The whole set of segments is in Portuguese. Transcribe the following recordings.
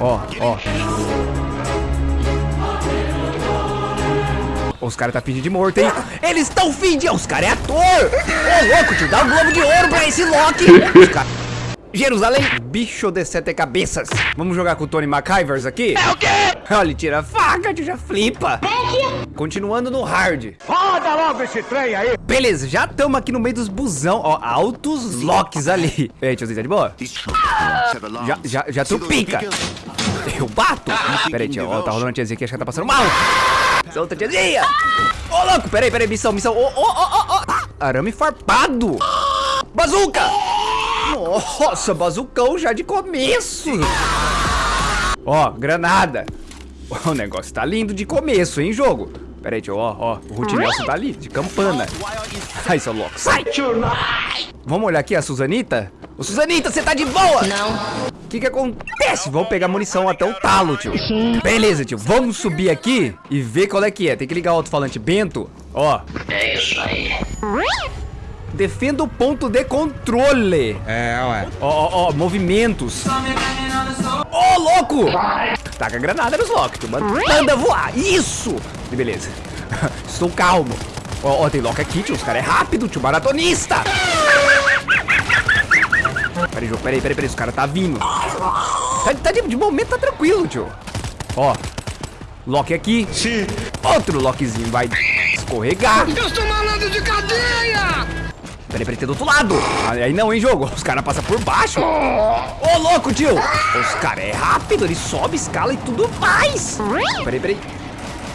Ó, ó. Os caras tá fingindo de morto, hein? Eles estão fingindo! Os caras é ator! Ô, louco, tio, dá um globo de ouro pra esse Loki! Os cara... Jerusalém, bicho de sete cabeças. Vamos jogar com o Tony McIvers aqui? É o quê? Olha, ele tira a faca, tio, já flipa. Continuando no hard. Roda logo esse trem aí! Beleza, já estamos aqui no meio dos busão, ó, altos locks ali. E aí, tiozinho, tá de boa? Já, já, já trupica. Eu bato? Pera aí, tio, ó, tá rolando uma tiazinha aqui, acho que ela tá passando mal. Solta, tiazinha. Ô, louco, pera aí, pera aí, missão, missão. Ô, ô, ô, ô, ô. Arame farpado. Bazuca. Nossa, bazucão já de começo. Ó, granada. O negócio tá lindo de começo, hein, jogo. Pera aí, tio, ó, ó. O Ruth Nelson tá ali, de campana. Ai, seu louco, sai. Vamos olhar aqui a Suzanita? Ô, Suzanita, você tá de boa? Não. O que que acontece? Vamos pegar munição até o talo, tio. Beleza, tio. Vamos subir aqui e ver qual é que é. Tem que ligar o alto-falante Bento. Ó. É isso aí. Defenda o ponto de controle. É, ué. Ó, ó, ó. Movimentos. Ô, louco! Taca a granada nos locks, tio. Manda voar. Isso! E beleza. Estou calmo. Ó, ó, tem lock aqui, tio. Os caras é rápido, tio. Maratonista. Peraí, jogo. Peraí, peraí, peraí. Os caras tá vindo. Tá, tá de, de momento, tá tranquilo, tio. Ó. Lock aqui. Sim. Outro lockzinho vai escorregar. Eu sou malandro de cadeia! Peraí, peraí, tem do outro lado. Aí não, hein, jogo. Os caras passam por baixo. Ô, louco, tio. Os caras é rápido. Ele sobe, escala e tudo mais. Peraí, peraí.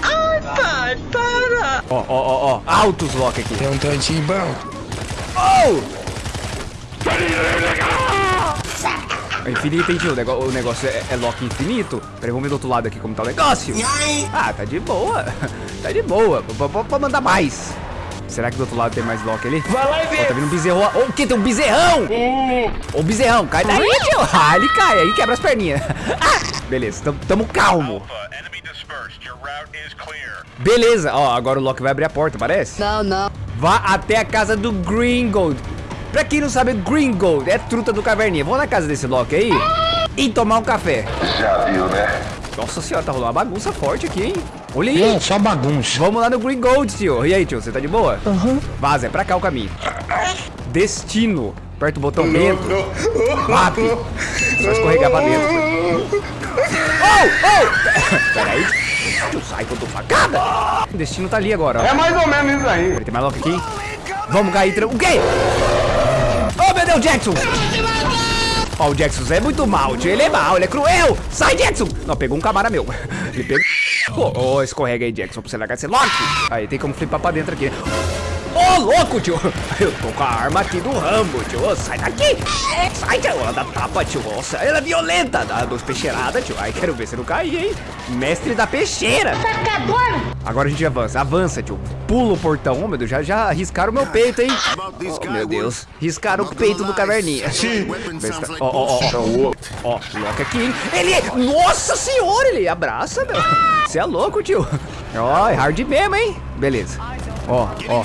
Ai, pai, para. Ó, ó, ó, ó. Altos lock aqui. Tem um tantinho bom. Oh! É infinito, hein, tio? O negócio, o negócio é, é lock infinito. Peraí, vamos ver do outro lado aqui como tá o negócio. Ah, tá de boa. Tá de boa. Pode mandar mais. Será que do outro lado tem mais lock ali? Vai lá e Ó, vê. tá vindo um bezerro. Ô, o que? Tem um bezerrão! Ô, bezerrão, cai daí, tio. Ah, ele cai, aí quebra as perninhas. Ah, beleza, tamo, tamo calmo. Beleza, ó, agora o Loki vai abrir a porta, parece? Não, não. Vá até a casa do Gringold. Pra quem não sabe, Gringold é truta do caverninha. Vamos na casa desse Loki aí e tomar um café. Já viu, né? Nossa senhora, tá rolando uma bagunça forte aqui, hein? Olha aí. Não, só bagunça. Vamos lá no Gringold, tio. E aí, tio, você tá de boa? Aham. Vaza, é pra cá o caminho. Destino. Aperta o botão dentro. Bate. Você vai escorregar pra dentro. Oh, oh! Peraí. Tio, sai que eu tô facada. O destino tá ali agora, ó. É mais ou menos isso aí. Tem mais lock aqui. Vamos, Gaitra. O quê? Oh, meu Deus, Jackson! Ó, o Jackson é muito mal, tio. Ele é mal, ele é cruel. Sai, Jackson! Não, pegou um camara meu. Ele pegou... Ô, ô, escorrega aí, Jackson, pra você largar esse lock. Aí, tem como flipar pra dentro aqui. Ô, louco, tio. Eu tô com a arma aqui do Rambo, tio. Ô, sai daqui. Sai, tio. Ela dá tapa, tio. Nossa, ela é violenta. Dá duas peixeiradas, tio. Ai, quero ver se não cair, hein. Mestre da peixeira. Agora a gente avança. Avança, tio. Pula o portão. Oh, meu Deus, já, já arriscaram o meu peito, hein. Oh, meu Deus. Riscaram o peito do caverninha. Ó, ó, ó. Ó, loca aqui, hein. Ele... é- Nossa senhora, ele abraça, meu. Você é louco, tio. Ó, é hard mesmo, hein. Beleza. Ó, ó.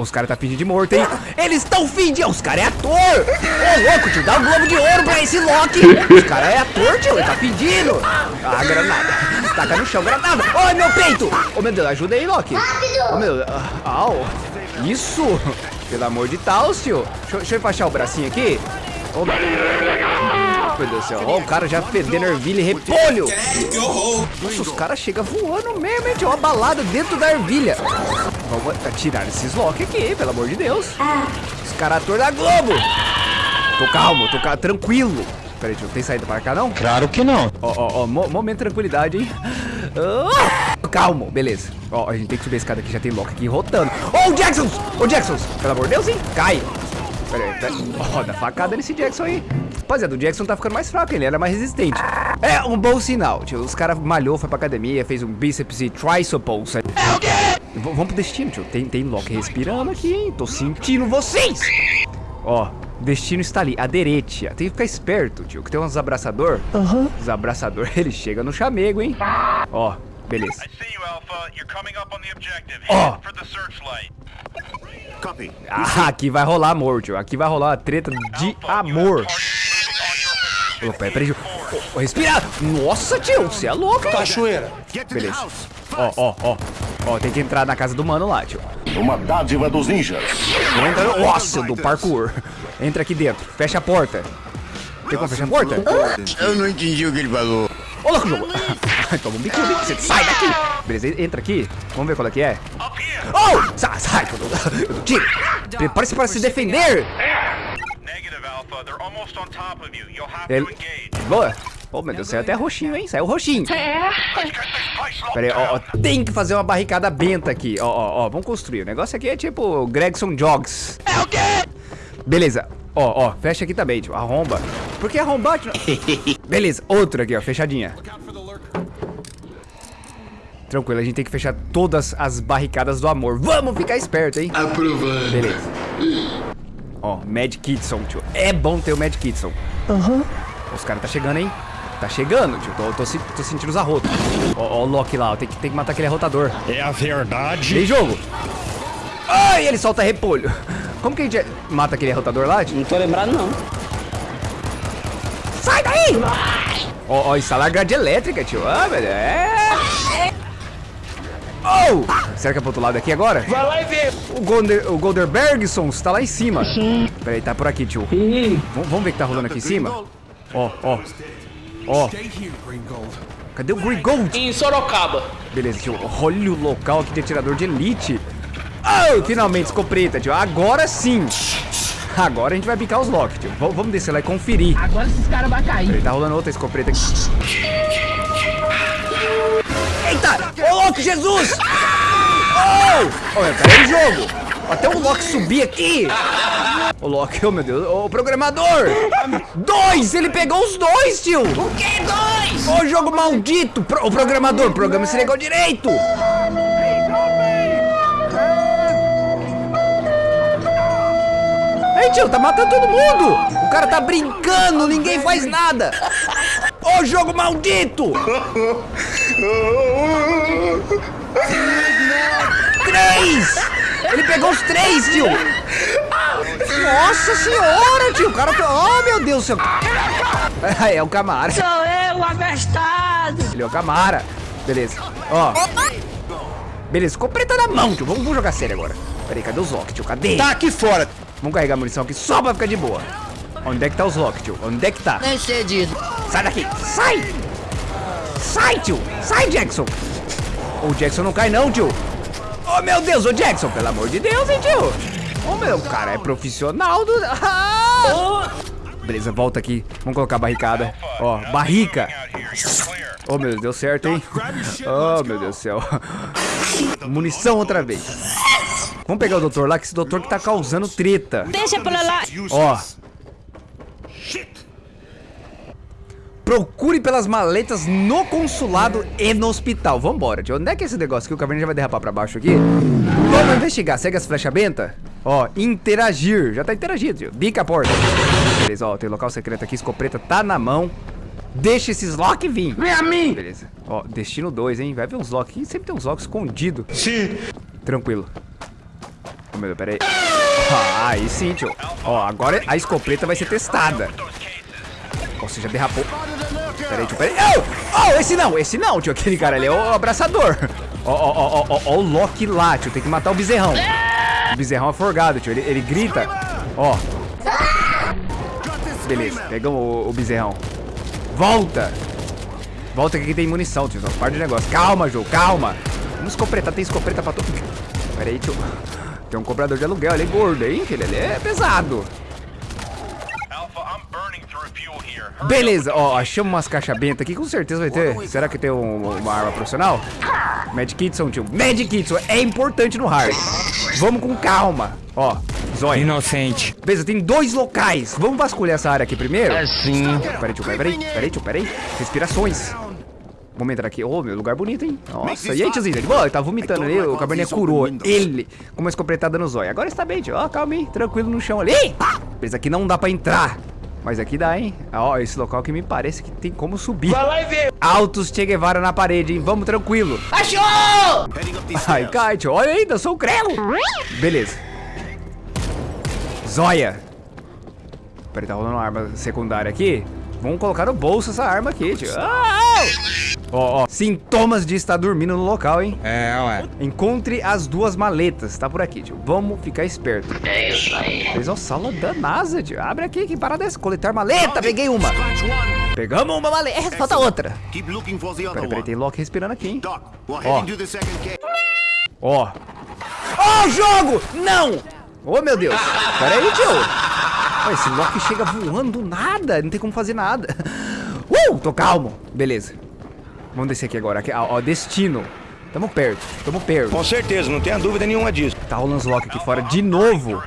Os caras tá fingindo de morto, hein? Eles estão fingindo! Os caras é ator! Ô, louco, tio, dá um globo de ouro pra esse Loki! Os caras é ator, tio, ele tá fingindo! Ah, granada! Taca no chão, granada! Ai, meu peito! Ô, meu Deus, ajuda aí, Loki! Ô, meu ah, au! Isso! Pelo amor de Deus, tio! Deixa, deixa eu enfaixar o bracinho aqui. Meu meu Deus do céu, ó, o cara já fedendo ervilha e repolho! Nossa, os caras chegam voando mesmo, hein? Tinha uma balada dentro da ervilha. Vamos tirar esses lock aqui, pelo amor de Deus. Os caras ator da Globo. Tô calmo, tô ca- tranquilo. Peraí, tio, tem saída para cá não? Claro que não. Ó, ó, ó, mo- momento de tranquilidade, hein? Ah, calmo, beleza. Ó, a gente tem que subir a escada aqui, já tem lock aqui rotando. Ô, o Jackson! Ô, Jackson! Pelo amor de Deus, hein? Cai! Pera aí, pera Ó, dá facada nesse Jackson aí. Rapaziada, o Jackson tá ficando mais fraco, ele era mais resistente. É um bom sinal, tio. Os caras malhou, foi pra academia, fez um bíceps e triceps. É o quê? V vamos pro destino, tio. Tem, tem Loki respirando aqui, hein? Tô sentindo vocês! Ó, destino está ali, aderete. Tem que ficar esperto, tio, que tem uns abraçador. Aham. Os abraçador, ele chega no chamego, hein? Ó, beleza. I see you, Alpha. You're coming up on the objective. Oh. Head for the searchlight. Copy. Ah, aqui vai rolar amor, tio. Aqui vai rolar uma treta de amor. Ô, peraí, peraí. Ô, ô, respira. Nossa, tio, você é louco, hein? Cachoeira. Beleza. Ó, ó, ó. Ó, tem que entrar na casa do mano lá, tio. Uma dádiva dos ninjas. Entra no... Nossa, do parkour. Entra aqui dentro. Fecha a porta. Tem como fechar a porta? Eu não entendi o que ele falou. Ô, louco, jogo. Toma um biquinho. Você sai daqui. Beleza, entra aqui. Vamos ver qual é que é. Oh! Sai, sai. eu dou- eu dou tiro. Prepare-se para se defender. Negative Alpha. They're almost on top of you. You'll have Ele... Boa. Oh, meu Deus, saiu até roxinho, hein? Saiu roxinho. Locked Pera aí, ó, ó, tem que fazer uma barricada benta aqui. Ó, ó, ó, vamos construir. O negócio aqui é tipo Gregson Jogs. É o quê? Beleza. Ó, ó, fecha aqui também, tio. Arromba. Por que arrombar? tio? Beleza, outro aqui, ó, fechadinha. Tranquilo, a gente tem que fechar todas as barricadas do amor. Vamos ficar esperto, hein? Aprovando. Beleza. Ó, Mad Kitson, tio. É bom ter o Mad Kitson. Aham. Os caras tá chegando, hein? Tá chegando, tio. Tô, tô, tô sentindo os arrotos. Ó, ó o Loki lá, ó. Tem que, tem que matar aquele arrotador. É a verdade. Tem jogo. Ai, ele solta repolho. Como que a gente mata aquele arrotador lá, tio? Não tô lembrado, não. Sai daí! Ó, ó, instalar grade elétrica, tio. Ah, velho, é... Oh! Será que é pro outro lado aqui agora? Vai lá e vê. O, Golder, o Golderbergson está lá em cima. Peraí, tá por aqui, tio. Vamos, ver o que tá rolando aqui em cima? Ó, ó. Ó. Cadê o Green Gold? em Sorocaba. Beleza, tio. Olha o local aqui de atirador de elite. Oh, finalmente, escopeta, tio. Agora sim. Agora a gente vai bicar os Loki, tio. V- vamos descer lá e conferir. Agora esses caras vão cair. Peraí, tá rolando outra escopeta aqui. Eita! Ô, Loki, Jesus! Oh! Olha, em jogo. Até o Loki subir aqui. Ô, Loki, oh meu Deus. Ô, programador! Dois! Ele pegou os dois, tio! O que dois? Ô, jogo maldito! Pro, ô, programador, programa esse negócio direito! Ei, tio, tá matando todo mundo! O cara tá brincando, ninguém faz nada! Ô, jogo maldito! Três! Ele pegou os três, tio! Nossa senhora, tio! O cara. Oh, meu Deus do céu! É, é o Camara. Sou eu, abestado. Ele é o Camara. Beleza. Ó. Beleza, ficou preta na mão, tio. Vamos, vamos jogar sério agora. Peraí, cadê os Loki, tio? Cadê? Tá aqui fora. Vamos carregar a munição aqui só pra ficar de boa. Onde é que tá os Loki, tio? Onde é que tá? Nem cedido. Sai daqui! Sai! Sai, tio! Sai, Jackson! O Jackson não cai não, tio! Oh, meu Deus, ô Jackson, pelo amor de Deus, hein, tio! Ô, meu, cara é profissional do... Ah! Beleza, volta aqui. Vamos colocar a barricada. Ó, barrica! You're clear. Oh, meu Deus, deu certo, hein? Oh, meu Deus do céu. Munição outra vez. Vamos pegar o doutor lá, que esse doutor que tá causando treta. Deixa pra lá. Ó. Procure pelas maletas no consulado e no hospital. Vambora, tio. Onde é que é esse negócio aqui? O caverna já vai derrapar pra baixo aqui. Vamos investigar. Segue as flechas benta. Ó, interagir. Já tá interagindo, tio. Bica a porta. Beleza, ó. Tem local secreto aqui. Escopeta tá na mão. Deixa esses Loki vir. Vem a mim. Beleza. Ó, destino 2, hein? Vai ver uns Loki. aqui. Sempre tem uns Loki escondido. Sim. Tranquilo. Ô, meu Deus, pera aí. Ah, aí sim, tio. Ó, agora a escopeta vai ser testada. Ó, você já derrapou. Pera aí, tio, pera aí. Oh, oh, esse não, esse não, tio. Aquele cara ali é o abraçador. Ó, ó, ó, ó, ó, o Loki lá, tio. Tem que matar o bezerrão. O bezerrão é forgado, tio. Ele, ele grita. Ó. Beleza, pegamos o, o bezerrão. Volta. Volta que aqui tem munição, tio. Para de negócio. Calma, João, calma. Vamos escopretar, tem escopeta pra todo. Pera tio. Tem um cobrador de aluguel, ele é gordo, hein, filho? Ele é pesado. Beleza, ó, achamos umas caixas benta aqui, com certeza vai ter. Será que tem um- uma arma profissional? Mad Kitson, tio. Mad Kitson é importante no hard. Vamos com calma. Ó, zóio. Inocente. Beleza, tem dois locais. Vamos vasculhar essa área aqui primeiro? Assim. Peraí, tio, peraí, peraí, tio, peraí. Respirações. Vamos entrar aqui. Ô, meu lugar bonito, hein? Nossa, e aí, tiozinho? Boa? Ele tá vomitando ali, o cabernet curou. Ele, com uma escopetada no zóio. Agora está bem, tio. Ó, calma aí, tranquilo no chão ali. Beleza, aqui não dá pra entrar. Mas aqui dá, hein? Ó, esse local que me parece que tem como subir. Vai lá e vê. Altos Che Guevara na parede, hein? Vamos tranquilo. Achou! Ai, tio. Olha ainda, sou o Crelo. Beleza. Zóia. Peraí, tá rolando uma arma secundária aqui. Vamos colocar no bolso essa arma aqui, tio. Ah! Ó, ó. Sintomas de estar dormindo no local, hein? É, ué. Encontre as duas maletas. Tá por aqui, tio. Vamos ficar esperto. É isso aí. Fez uma sala da NASA, tio. Abre aqui, que parada é essa? Coletar maleta. Peguei uma. Pegamos uma maleta. É, falta outra. Peraí, peraí, tem Loki respirando aqui, hein? Oh. Ó. Ó, o jogo! Não! Ô, meu Deus. Pera aí, tio. Ó, esse Loki chega voando do nada. Não tem como fazer nada. Uh, tô calmo. Beleza. Vamos descer aqui agora. Aqui, ó, ó, destino. Tamo perto. Tamo perto. Com certeza, não tenha dúvida nenhuma disso. Tá rolando os Loki aqui fora de novo.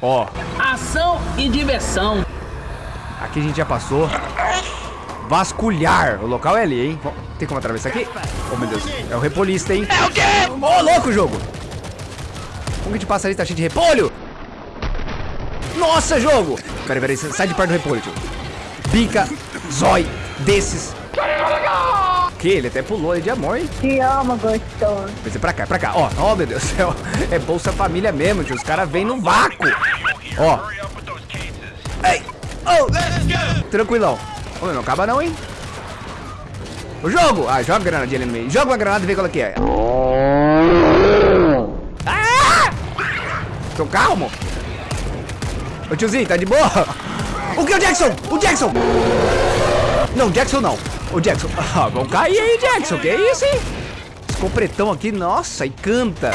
Ó, Ação e diversão. aqui a gente já passou. Vasculhar. O local é ali, hein? Tem como atravessar aqui? Oh, meu Deus. É o repolista, hein? É o quê? Ô, louco, jogo. Como que a gente passa ali? Tá cheio de repolho. Nossa, jogo. Peraí, peraí. Sai de perto do repolho, tio. Bica, zói, desses. Que? Ele até pulou ali de amor, hein? Te amo, gostoso. Vai ser pra cá, pra cá. Ó, ó, meu Deus do céu. É Bolsa Família mesmo, tio. Os caras vêm no vácuo. Ó. Ei! Oh! Tranquilão. Ô, não acaba não, hein? O jogo! Ah, joga a granadinha ali no meio. Joga uma granada e vê qual é que é. Ah! Tô calmo. Ô, tiozinho, tá de boa? O que é o Jackson? O Jackson! Não, Jackson não. O Jackson. Ah, vamos cair aí, Jackson. Que isso, hein? Ficou pretão aqui. Nossa, e canta.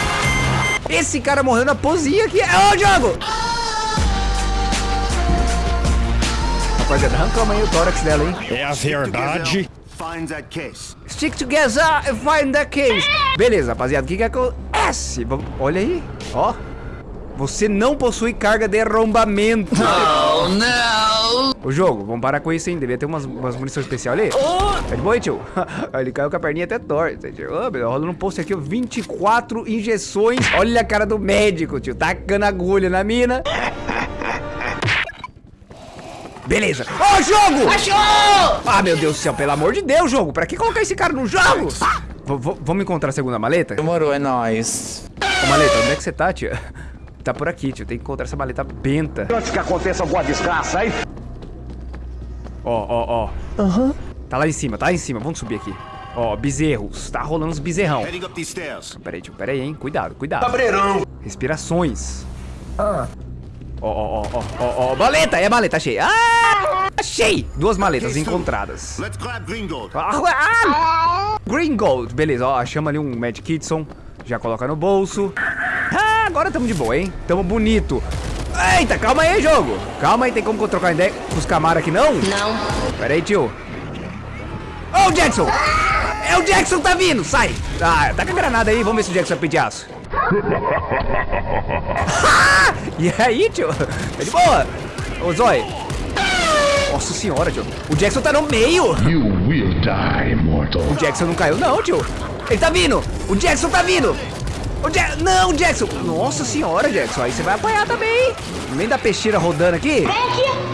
Esse cara morreu na posinha aqui. Ô, jogo! Rapaziada, arrancamos aí o tórax dela, hein? É a verdade. Find that case. Stick together and find the case. Beleza, rapaziada, o que que acontece? Olha aí, ó. Você não possui carga de arrombamento. Oh, não! O jogo, vamos parar com isso, hein? Devia ter umas, umas munições especiais ali. Tá de boa, hein, tio? Ele caiu com a perninha até torta, tio. Ô, meu, rolando um post aqui, ó, 24 injeções. Olha a cara do médico, tio. Tacando agulha na mina. Beleza. Ó, jogo! Achou! Ah, meu Deus do céu, pelo amor de Deus, jogo. Pra que colocar esse cara no jogo? Vamos encontrar a segunda maleta? Demorou, é nóis. Ô, maleta, onde é que você tá, tia? Tá por aqui, tio. Tem que encontrar essa maleta benta. Antes que aconteça alguma desgraça, hein? Ó, ó, ó. Aham. Tá lá em cima, tá lá em cima. Vamos subir aqui. Ó, bezerros. Tá rolando uns bezerrão. Heading up these stairs. Pera aí, tio. Pera aí, hein. Cuidado, cuidado. Cabreirão. Respirações. Ah. Ó, ó, ó, ó, ó, ó. Maleta, é a maleta, achei. Ah! Achei! Duas maletas encontradas. Let's grab Gringold. Ah, ah! Green Gold, beleza, ó, chama ali um Mad Kitson, já coloca no bolso. Ah, agora tamo de boa, hein? Tamo bonito. Eita, calma aí, jogo. Calma aí, tem como trocar ideia com os Camaro aqui, não? Não. Pera aí, tio. Ô, o Jackson! É o Jackson, tá vindo, sai! Ah, tá com a granada aí, vamos ver se o Jackson vai pedir aço. Ah! e aí, tio? Tá de boa? Ô, Zói. Nossa senhora, tio. O Jackson tá no meio. You will die, mortal. O Jackson não caiu, não, tio. Ele tá vindo. O Jackson tá vindo. O ja não, Jackson. Nossa senhora, Jackson. Aí você vai apanhar também, meio da peixeira rodando aqui.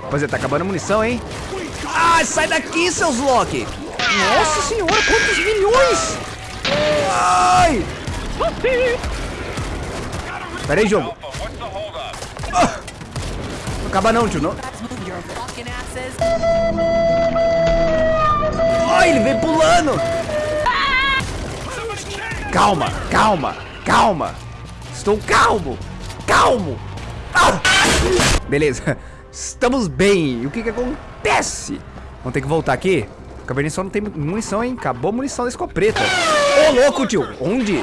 Rapaziada, tá acabando a munição, hein? Ah, sai daqui, seus Loki. Nossa senhora, quantos milhões? Ai. Pera aí, jogo. Holdup? Não acaba não, tio. Não. Ai, ele veio pulando. Calma, calma, calma. Estou calmo, calmo. Ah! Beleza, estamos bem. E o que que acontece? Vamos ter que voltar aqui. O caverninha só não tem munição, hein? Acabou a munição da escopeta. Ô, louco, tio. Onde?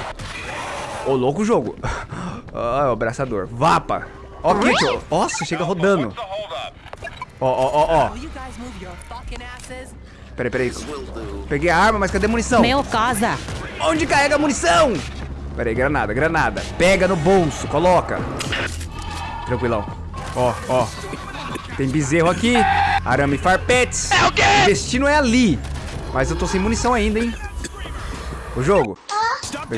Ô, louco jogo. Ah, é o abraçador. Vapa. Ó, aqui, tio. Nossa, chega rodando. Ó, ó, ó, ó. Peraí, peraí. Peguei a arma, mas cadê a munição? Meu casa. Onde carrega a munição? Peraí, granada, granada. Pega no bolso, coloca. Tranquilão. Ó, ó. Tem bezerro aqui. Arame farpetes. É o quê? O destino é ali. Mas eu tô sem munição ainda, hein? O jogo.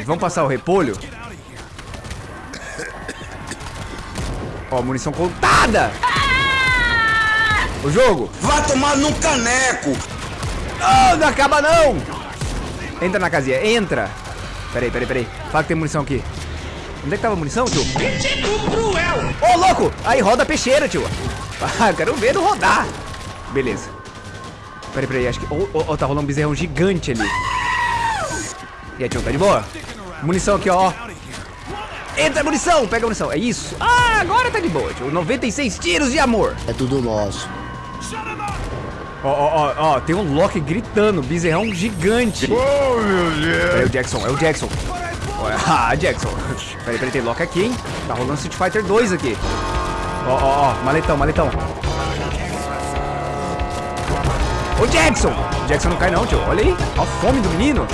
Vamos passar o repolho? Ó, munição contada. O jogo. Vai tomar num caneco. Não, não acaba não! Entra na casinha, entra! Peraí, peraí, peraí. Fala que tem munição aqui. Onde é que tava a munição, tio? Ô, louco! Aí, roda a peixeira, tio. Ah, quero ver não rodar. Beleza. Peraí, peraí, acho que... Ô, ô, ô, tá rolando um bezerrão gigante ali. E aí, tio, tá de boa? Munição aqui, ó. Entra munição, pega a munição. É isso. Ah, agora tá de boa, tio. 96 tiros de amor. É tudo nosso. Ó, ó, ó, ó, tem um Loki gritando, bezerrão gigante. Oh, meu Deus. É o Jackson, é o Jackson. Ah, Jackson. Peraí, peraí, tem Loki aqui, hein? Tá rolando Street Fighter 2 aqui. Ó, ó, ó, maletão, maletão. Ô, Jackson! Jackson não cai não, tio. Olha aí, ó a fome do menino.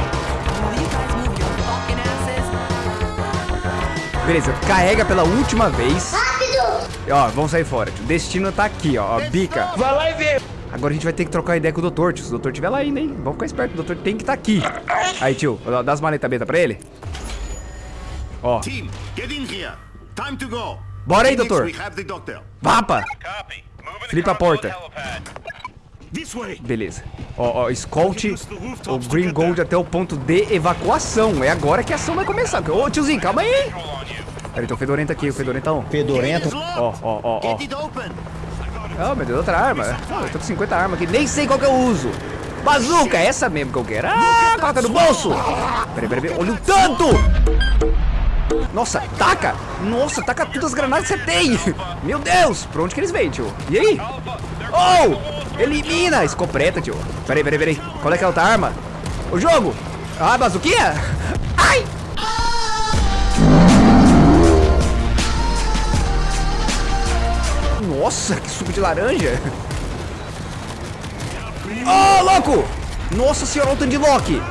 Beleza, carrega pela última vez. Rápido! Ó, vamos sair fora, tio. Destino tá aqui, ó, bica. Vai lá e vê. Agora a gente vai ter que trocar ideia com o doutor, tio. Se o doutor estiver lá ainda, hein? Vamos ficar esperto, o doutor tem que estar tá aqui. Aí, tio, dá as maletas beta pra ele. Ó, Team, get in here. Time to go. Bora aí, doutor. We have the doctor. vapa! Flipa a porta. Beleza. Ó, ó, escolte o Green Gold até o ponto de evacuação. É agora que a ação vai começar. Ô, tiozinho, calma aí. Peraí, tem o Fedorento aqui, o Fedorentão. Fedorento. Ó, ó, ó, ó. Oh, meu Deus, outra arma. Eu tô com 50 armas aqui, nem sei qual que eu uso. Bazuca, é essa mesmo que eu quero. Ah, coloca no bolso. Peraí, peraí, peraí. Olha o tanto. Nossa, taca. Nossa, taca todas as granadas que você tem. Meu Deus, pra onde que eles vêm, tio? E aí? Oh, elimina. Escopeta, tio. Peraí, peraí, peraí. Qual é que é a outra arma? O jogo. Ah, bazuquinha. Ai. Nossa, que suco de laranja. Ô, louco! Nossa senhora, olha o tanto de Loki.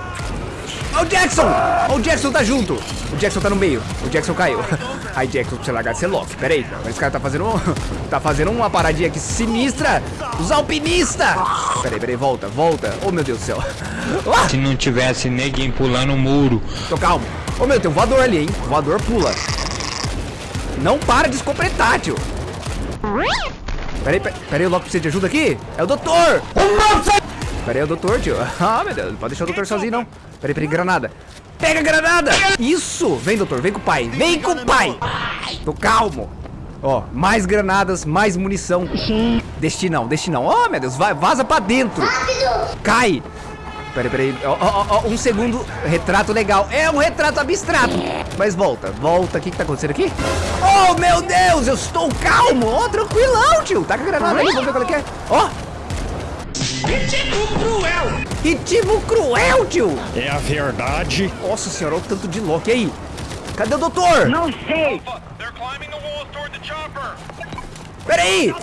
Ó o Jackson! Ó o Jackson tá junto. O Jackson tá no meio. O Jackson caiu. Aí, Jackson, você largar de ser Loki. Pera aí. Esse cara tá fazendo, um- tá fazendo uma paradinha aqui sinistra. Os alpinistas. Pera aí, pera aí. Volta, volta. Oh, meu Deus do céu. Ah, Se não tivesse ninguém pulando o muro. tô calmo. Ô, meu, tem um voador ali, hein. O voador pula. Não para de escopretar, tio. Peraí, peraí, peraí, o Loki precisa de ajuda aqui? É o doutor! Peraí, é o doutor, tio. Ah, meu Deus, não pode deixar o doutor sozinho, não. Peraí, peraí, granada. Pega a granada! Isso! Vem, doutor, vem com o pai. Vem com o pai! Tô calmo. Ó, mais granadas, mais munição. Destinão, destinão. Ó, meu Deus, vai, vaza pra dentro. Cai! Peraí, peraí. Ó, ó, ó, um segundo. Retrato legal. É um retrato abstrato. Mas volta, volta. O que que tá acontecendo aqui? Oh, meu Deus, eu estou calmo. Ó, tranquilão, tio. Tá com a granada aí, vamos ver qual é que é. Ó. Ritmo cruel, tio. É a verdade. Nossa senhora, olha o tanto de Loki E aí. Cadê o doutor? Não sei. Chopper. Peraí!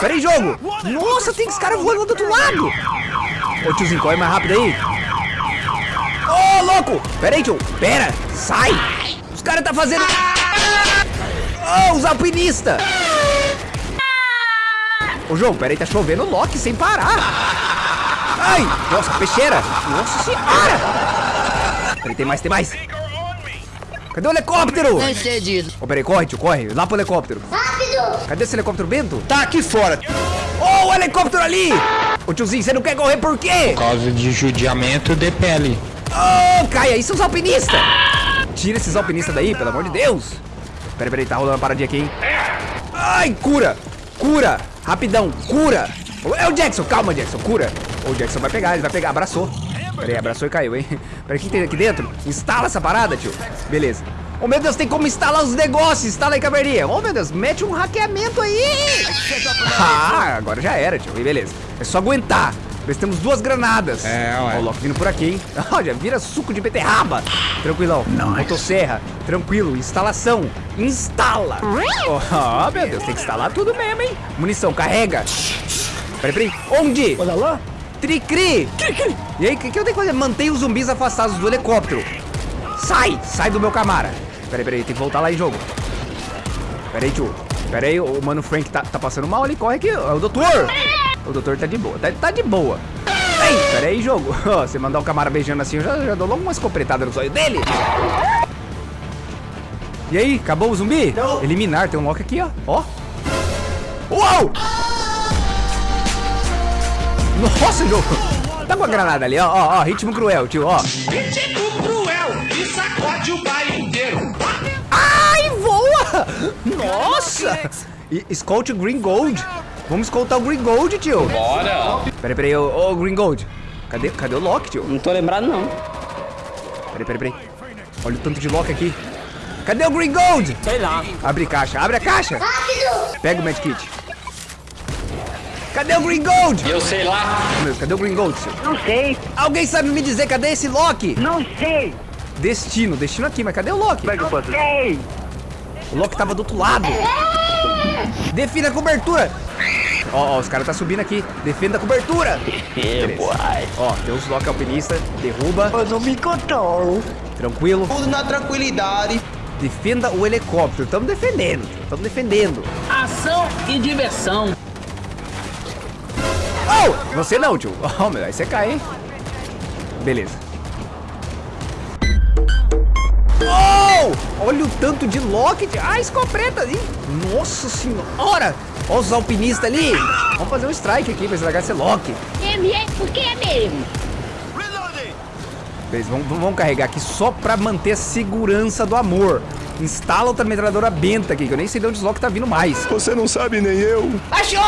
Peraí, jogo! Nossa, tem esse cara voando do outro lado! Ô tiozinho, corre mais rápido aí! Ô, louco! Peraí, tio! Pera! Sai! Os caras tá fazendo... Ô, os alpinistas! Ô, jogo, peraí, tá chovendo Loki sem parar! Ai! Nossa, peixeira! Nossa senhora! Peraí, tem mais, tem mais! Cadê o helicóptero? Nem sei disso. Ô, peraí, corre, tio, corre! Lá pro helicóptero! Rápido! Cadê esse helicóptero Bento? Tá aqui fora. Ô, o helicóptero ali! Ô tiozinho, você não quer correr por quê? Por causa de judiamento de pele. Ô, cai aí, seus alpinistas! Tira esses alpinistas daí, pelo amor de Deus! Peraí, peraí, tá rolando uma paradinha aqui, hein? Ai, cura! Cura! Rapidão, cura! É o Jackson, calma, Jackson, cura! O Jackson vai pegar, ele vai pegar, abraçou. Peraí, abraçou e caiu, hein? Peraí, o que tem aqui dentro? Instala essa parada, tio. Beleza. Ô, meu Deus, tem como instalar os negócios. Instala aí, caverninha. Ô, meu Deus, mete um hackeamento aí. Ah, agora já era, tio. E beleza. É só aguentar. Nós temos duas granadas. É, ué. Ó, o Loki vindo por aqui, hein? Olha, vira suco de beterraba. Tranquilão. Motosserra. Tranquilo. Instalação. Instala. Ó, meu Deus, tem que instalar tudo mesmo, hein? Munição, carrega. Peraí, peraí. Onde? Olha lá. Tricri! E aí, o que, que eu tenho que fazer? Mantenha os zumbis afastados do helicóptero. Sai! Sai do meu camara. Peraí, peraí, tem que voltar lá em jogo. Peraí, tio. Peraí, o mano Frank tá, tá passando mal ali, corre aqui. É o doutor! O doutor tá de boa, tá, tá de boa. Ei, peraí, jogo. Você mandar o camara beijando assim, eu já, já dou logo uma escopretada no zóio dele. E aí, acabou o zumbi? Eliminar, tem um Loki aqui, ó. Ó. Uou! Nossa, jogo! Tá com a granada ali, ó, ó, ó, ritmo cruel, tio, ó. Ritmo cruel e sacode o baile inteiro. Ai, Nossa! E, escolte o Green Gold. Vamos escoltar o Green Gold, tio. Bora. Peraí, peraí, ô, ô, Green Gold. Cadê, cadê o Loki, tio? Não tô lembrado, não. Peraí, peraí, peraí. Olha o tanto de Loki aqui. Cadê o Green Gold? Sei lá. Abre caixa, abre a caixa. Pega o medkit. Cadê o Green Gold? Eu sei lá. Meu cadê o Green Gold, tio? Não sei, Alguém sabe me dizer cadê esse Loki? não sei, Destino, destino aqui, mas cadê o Loki? não sei. O Loki tava do outro lado. Defina a cobertura. Ó, ó, os caras tá subindo aqui. Defenda a cobertura. Ó, tem os Loki alpinista. Derruba. Eu não me controlo. Tranquilo. Tudo na tranquilidade. Defenda o helicóptero. Tamo defendendo. Tamo defendendo. Ação e diversão. Oh! Você não, tio. Oh, meu, aí você cai, hein? Beleza. Oh! Olha o tanto de Loki. tio. Ah, escopeta ali. Nossa senhora. Olha os alpinistas ali. Vamos fazer um strike aqui pra estragar esse Loki. É mesmo? Por que é mesmo? Reloading! Beleza, vamos, vamos carregar aqui só pra manter a segurança do amor. Instala outra metralhadora benta aqui, que eu nem sei de onde os Loki tá vindo mais. Você não sabe nem eu. Achou!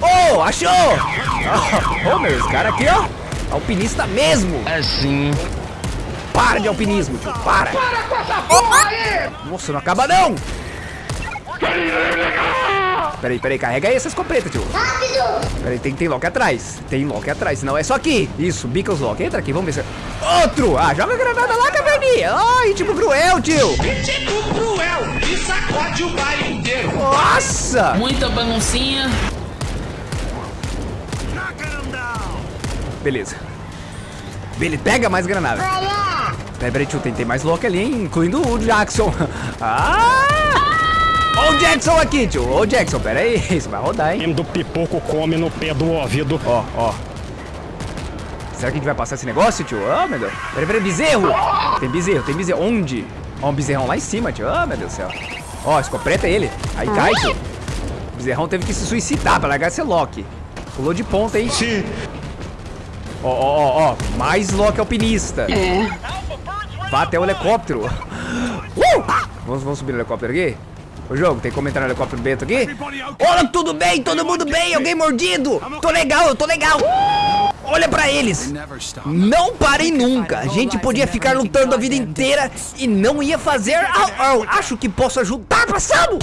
Oh, achou! Oh, oh, meu, esse cara aqui, ó. Alpinista mesmo. Assim. Para de alpinismo, tio. Para. Para com essa porra aí! Nossa, não acaba não. Peraí, peraí, carrega aí essa escopeta, tio. Rápido! Peraí, tem, tem Loki atrás. Tem Loki atrás, senão é só aqui. Isso, bica os Loki. Entra aqui, vamos ver se... é- Outro! Ah, joga a granada lá, caverninha. Ai, tipo cruel, tio. Tipo cruel e sacode o bairro inteiro. Nossa! Muita baguncinha. Beleza. Beleza, pega mais granada. Peraí, peraí, tio, tem, tem mais Loki ali, hein? Incluindo o Jackson. Ah! Ó o Jackson aqui, tio. Ô, Jackson, pera aí. Isso vai rodar, hein? do pipoco come no pé do ouvido. Ó, ó. Será que a gente vai passar esse negócio, tio? Ah, meu Deus. Peraí, peraí, bezerro. Tem bezerro, tem bezerro. Onde? Ó, um bezerrão lá em cima, tio. Ah, meu Deus do céu. Ó, escopeta ele. Aí cai, tio. O bezerrão teve que se suicidar pra largar esse Loki. Pulou de ponta, hein? Sim. Ó, ó, ó, ó. Mais Loki alpinista. Vá até o helicóptero. Uh! Vamos, vamos subir no helicóptero aqui? Ô, jogo, tem comentário no helicóptero Bento aqui? Olha, tudo bem, todo mundo bem, alguém mordido? Tô legal, eu tô legal. Olha pra eles. Não parem nunca. A gente podia ficar lutando a vida inteira e não ia fazer. Acho que posso ajudar, passamos.